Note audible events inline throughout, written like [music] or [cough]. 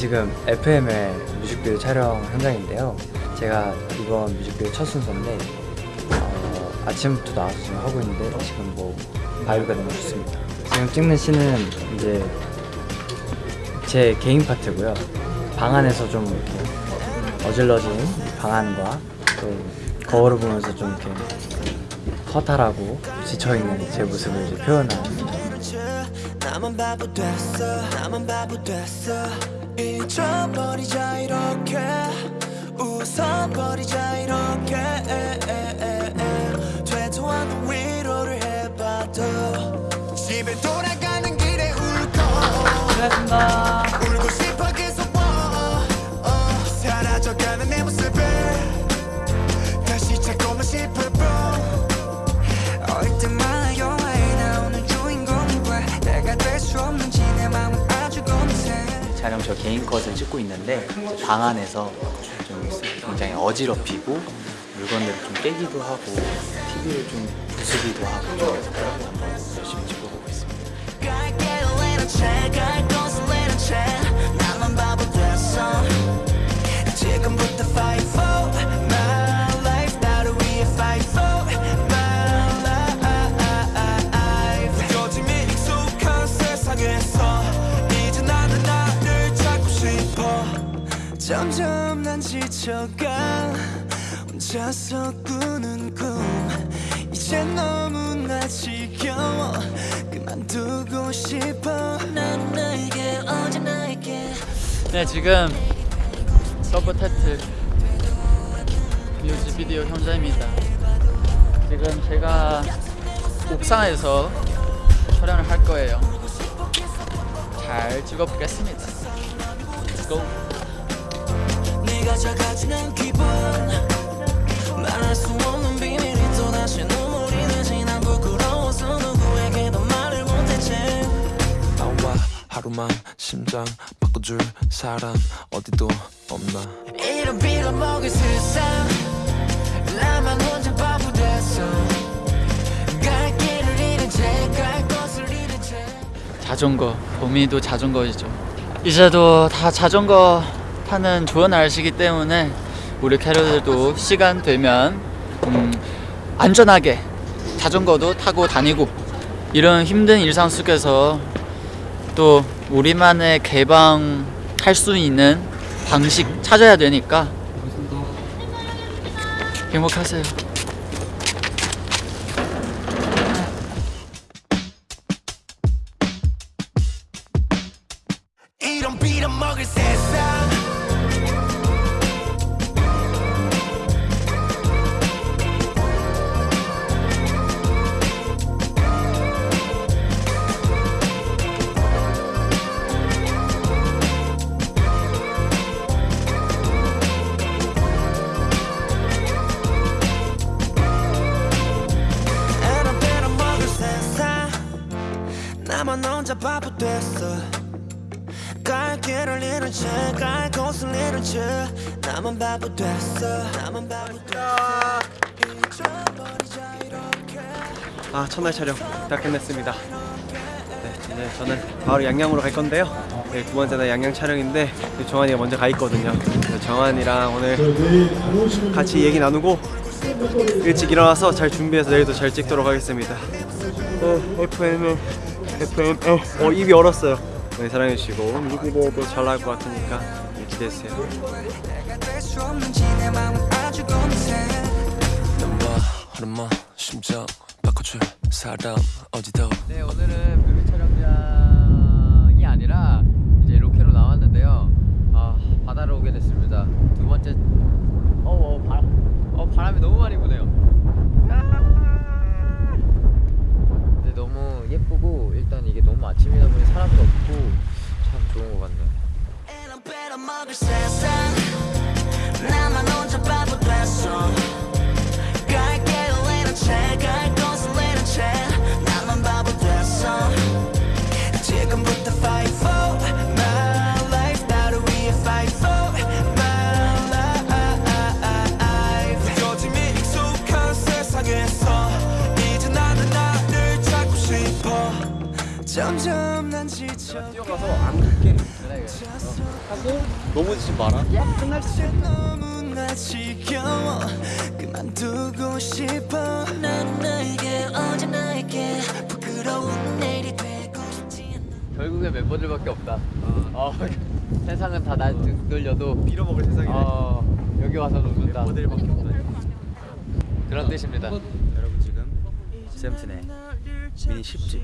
지금 FM의 뮤직비디오 촬영 현장인데요. 제가 이번 뮤직비디오 첫 순서인데 어, 아침부터 나와서 지금 하고 있는데 지금 뭐 vibe가 너무 좋습니다. 지금 찍는 씬은 이제 제 개인 파트고요. 방 안에서 좀 이렇게 어질러진 방 안과 또 거울을 보면서 좀 이렇게 허탈하고 지쳐있는 제 모습을 이제 표현한 나만 바보 됐어 나만 바보 됐어 잊어버리자 이렇게. 웃어버리자 이렇게. 되도 않는 위로를 해봐도 집에 돌아가는 길에 울고. 수고하셨습니다. 촬영 저 개인 컷을 찍고 있는데 방 안에서 좀 굉장히 어지럽히고 물건들을 좀 깨기도 하고 TV를 좀 부수기도 하고 좀 한번 열심히 찍어보고 있습니다. 지금부터 fight 난 지쳐가 혼자서 꾸는 꿈 이제 너무나 지겨워 그만두고 싶어 난 나에게 어제 나에게 네 지금 서브 타이틀 뮤직비디오 현장입니다. 지금 제가 옥상에서 촬영을 할 거예요. 잘 찍어보겠습니다. Let's go. 네가 작아지는 기분. 말할 수 없는 비밀이 또다시 눈물이 나지 난 부끄러워서 누구에게도 말을 못했지. 나와 하루만 심장 바꿔줄 사람 어디도 없나. 이런 빌어먹을 세상. 나만 혼자 바보 됐어. 자전거 봄이도 자전거이죠. 이제도 다 자전거 타는 좋은 날씨기 때문에 우리 캐럿들도 시간 되면 음, 안전하게 자전거도 타고 다니고 이런 힘든 일상 속에서 또 우리만의 개방할 수 있는 방식 찾아야 되니까 행복하세요. 빌어먹을 세 혼자 바보 됐어. 갈 길을 잃은 채갈 곳을 잃은 채 나만 바보 됐어. 나만 바보 됐어. 아 첫날 촬영 다 끝냈습니다. 네 저는 바로 양양으로 갈 건데요. 네, 두 번째 날 양양 촬영인데 그 정한이가 먼저 가 있거든요. 정한이랑 오늘 같이 얘기 나누고 일찍 일어나서 잘 준비해서 내일도 잘 찍도록 하겠습니다. 네, FM은 FM 어 입이 얼었어요. 네, 사랑해주시고. 뮤직비디오도 잘 나올 것 같으니까 네, 기대해주세요. 네 오늘은 뮤비 촬영장이 아니라 이제 로케로 나왔는데요. 아 바다로 오게 됐습니다. 두 번째 어, 어, 바람, 어 바람이 너무 많이 부네요 근데 너무 예쁘고 일단 이게 너무 아침이다 보니 사람도 없고 참 좋은 것 같네요 뛰어가서 안 긁게 하고 넘어지지 마라. 너무나 지겨워. 그만두고 싶어. 난 나에게 어제 나에게 부끄러운 내일이 되고 싶지 않아. 결국에 멤버들밖에 없다. 어, [laughs] 세상은 다날 돌려도 빌어먹을 세상이네. 어, 여기 와서 웃는다. 모델밖에 없다 그런 뜻입니다. 여러분 지금 세븐틴의 미니 10집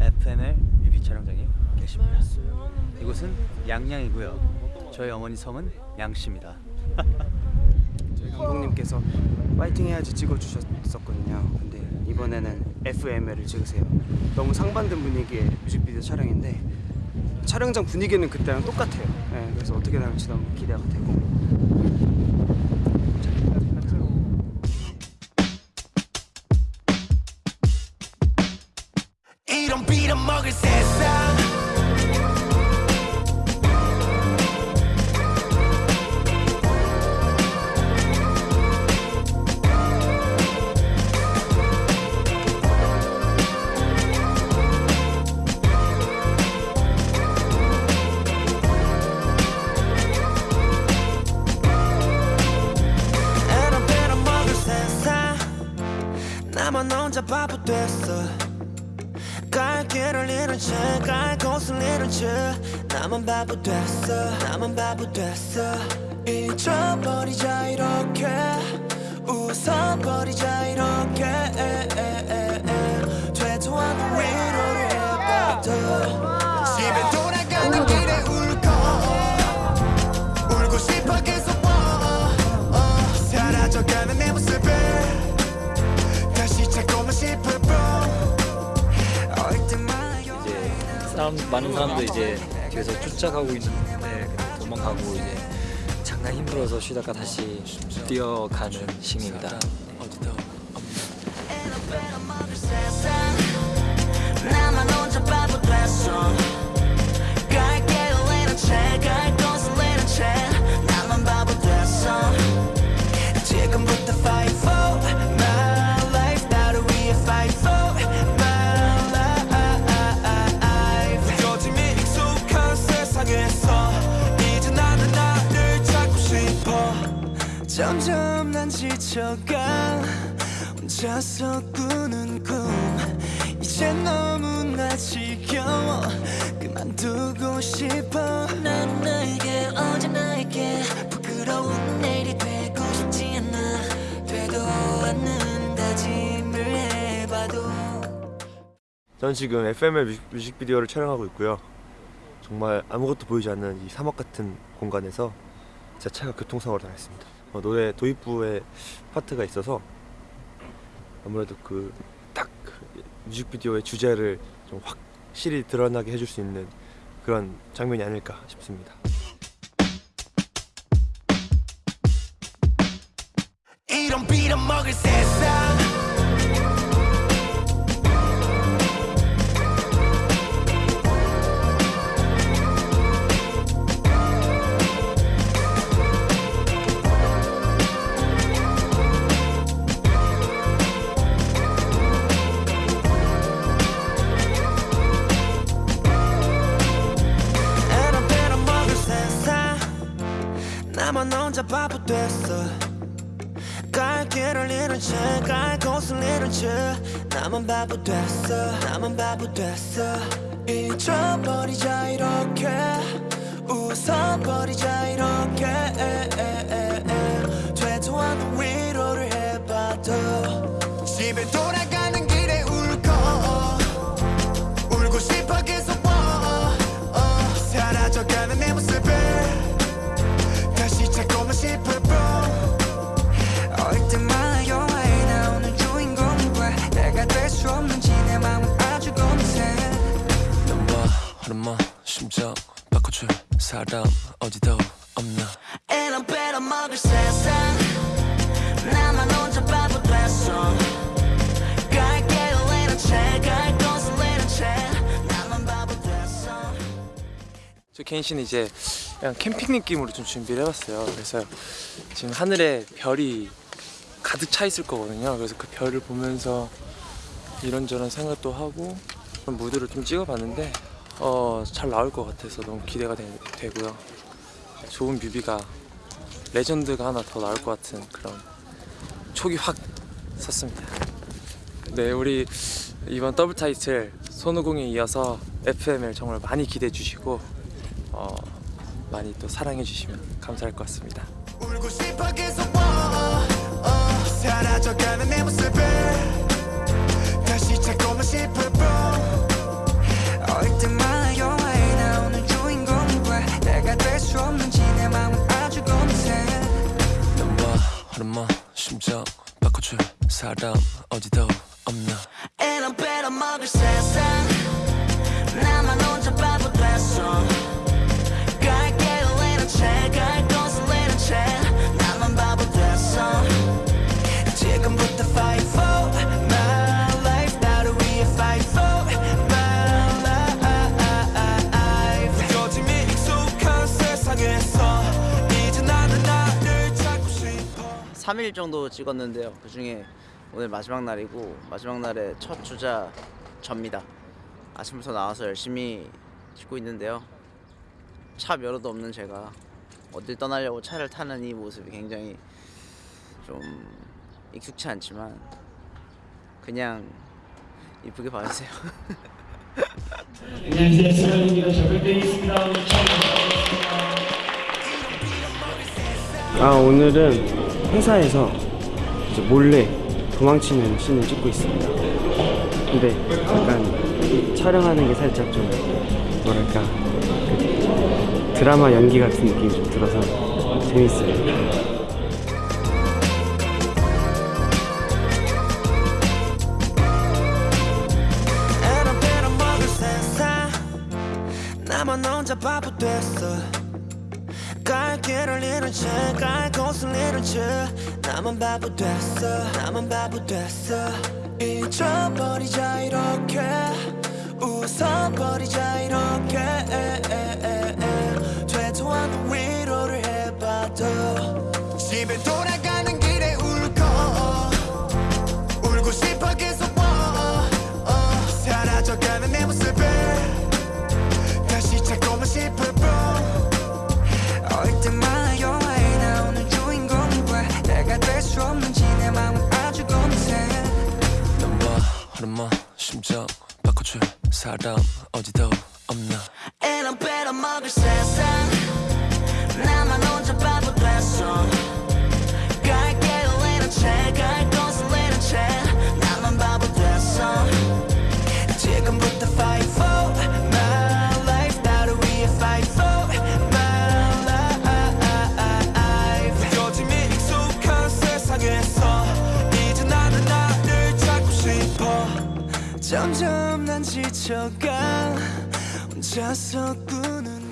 FML 촬영장에 계십니다. 이곳은 양양이고요. 저희 어머니 성은 양씨입니다. [laughs] 저희 감독님께서 파이팅 해야지 찍어주셨었거든요. 근데 이번에는 FML을 찍으세요. 너무 상반된 분위기의 뮤직비디오 촬영인데 촬영장 분위기는 그때랑 똑같아요. 네, 그래서 어떻게 나올지 너무 기대가 되고 바보 됐어. 나만 바보 됐어. 잊어버리자 이렇게. 웃어버리자 이렇게. 사람 많은 사람들 이제 뒤에서 쫓아가고 있는데 도망가고 이제 잠깐 힘들어서 쉬다가 다시 뛰어가는 신입니다. 혼자서 꾸는 꿈. 이제 너무나 지겨워. 그만두고 싶어. 난 나에게 어제 나에게 부끄러운 내일이 되고 싶지 않아. 되도 않는 다짐을 해봐도. 저는 지금 FML 뮤직, 뮤직비디오를 촬영하고 있고요. 정말 아무것도 보이지 않는 이 사막 같은 공간에서 제 차가 교통사고를 당했습니다. 어, 노래 도입부에 파트가 있어서 아무래도 그 딱 뮤직비디오의 주제를 좀 확실히 드러나게 해줄 수 있는 그런 장면이 아닐까 싶습니다 바보 됐어. 갈 길을 잃은 채갈 곳을 잃은 채 나만 바보 됐어. 나만 바보 됐어. 잊어버리자 이렇게. 웃어버리자 이렇게. 되도 않는 저 씨는 이제 그냥 캠핑 느낌으로 좀 준비를 해봤어요. 그래서 지금 하늘에 별이 가득 차 있을 거거든요. 그래서 그 별을 보면서 이런저런 생각도 하고 무드를 좀 찍어봤는데 어, 잘 나올 것 같아서 너무 기대가 되, 되고요. 좋은 뮤비가 레전드가 하나 더 나올 것 같은 그런 촉이 확 섰습니다. 네, 우리 이번 더블 타이틀 손오공에 이어서 FM을 정말 많이 기대해 주시고 어, 많이 또 사랑해 주시면 감사할 것 같습니다. 울고 싶어 계속 oh, oh. 사라져가 3일 정도 찍었는데요. 그 중에 오늘 마지막 날이고 마지막 날의 첫 주자 접니다. 아침부터 나와서 열심히 찍고 있는데요. 차 면허도 없는 제가 어딜 떠나려고 차를 타는 이 모습이 굉장히 좀 익숙치 않지만 그냥 이쁘게 봐주세요. [laughs] 아 오늘은 회사에서 이제 몰래 도망치는 씬을 찍고 있습니다. 근데 약간 이 촬영하는 게 살짝 좀 뭐랄까 그 드라마 연기 같은 느낌이 좀 들어서 재밌어요. 나만 혼자 바보 됐어 갈 길을 잃은 채갈 곳을 잃은 채 나만 바보 됐어. 나만 바보 됐어. 잊어버리자 이렇게. 웃어버리자 이렇게. 되도 않는 위로를 해봐도 집에 돌아 사람 어디도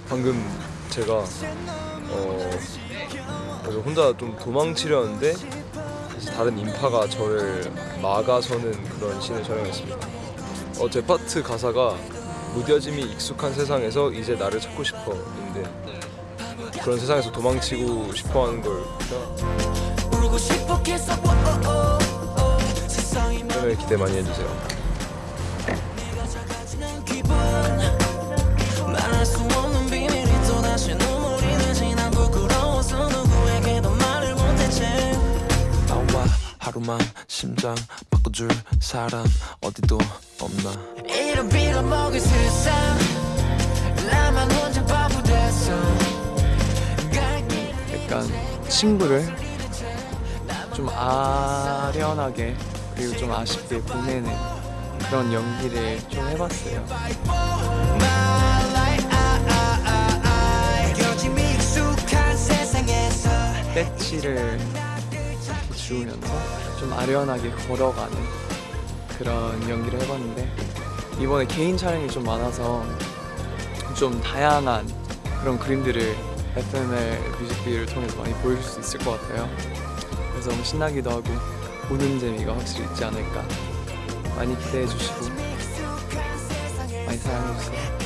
방금 제가 어 그래서 혼자 좀 도망치려는데 다른 인파가 저를 막아서는 그런 씬을 촬영했습니다. 어, 제 파트 가사가 무뎌짐이 익숙한 세상에서 이제 나를 찾고 싶어 인데 그런 세상에서 도망치고 싶어 하는 걸 싶어 oh, oh, oh. 세상이 film에 기대 많이 해주세요. 하루만 심장 바꿔줄 사람 어디도 없나. 이런 빌어먹을 세상. 나만 혼자 바보 됐어. 약간 친구를 좀 아련하게 그리고 좀 아쉽게 보내는 그런 연기를 좀 해봤어요. 세상에서 배지를 주우면서 좀 아련하게 걸어가는 그런 연기를 해봤는데 이번에 개인 촬영이 좀 많아서 좀 다양한 그런 그림들을 FML 뮤직비디오를 통해서 많이 보여줄 수 있을 것 같아요. 그래서 너무 신나기도 하고 보는 재미가 확실히 있지 않을까 많이 기대해 주시고 많이 사랑해 주세요.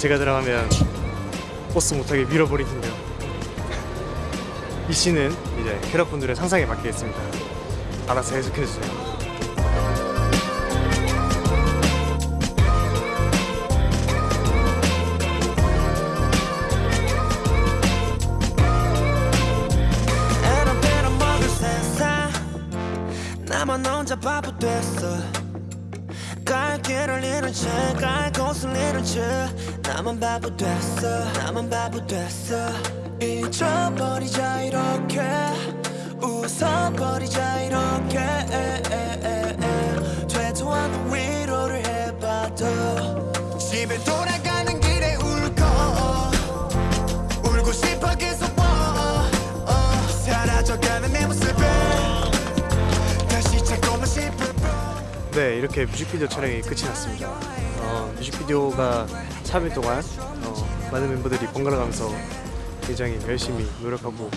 제가 들어가면 버스 못하게 밀어버릴 텐데요. 이 씬은 이제 캐럿분들의 상상에 맡기겠습니다. 알아서 해석해주세요. 나만 혼자 바보 됐어 갈 길을 잃은 채갈 잃은 채 나만 바보 됐어. 나만 바보 됐어. 잊어버리자 이렇게. 웃어버리자 이렇게. 되도 않는 위로를 해봐도 집에 돌아가는 길에 울고 울고 싶어 계속 어, 어. 사라져가는 내 모습을 다시 찾고만 싶을 네, 이렇게 뮤직비디오 촬영이 끝이 났습니다. 어, 뮤직비디오가 3일 동안 어, 많은 멤버들이 번갈아 가면서 굉장히 열심히 노력하고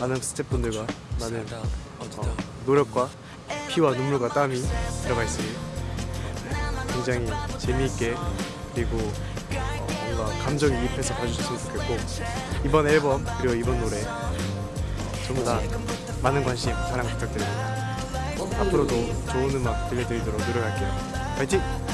많은 스태프분들과 많은 어, 노력과 피와 눈물과 땀이 들어가 있으니 어, 굉장히 재미있게 그리고 어, 뭔가 감정이 입해서 봐주셨으면 좋겠고 이번 앨범 그리고 이번 노래 어, 전부 다 많은 관심 사랑 부탁드립니다. 앞으로도 좋은 음악 들려드리도록 노력할게요. 파이팅!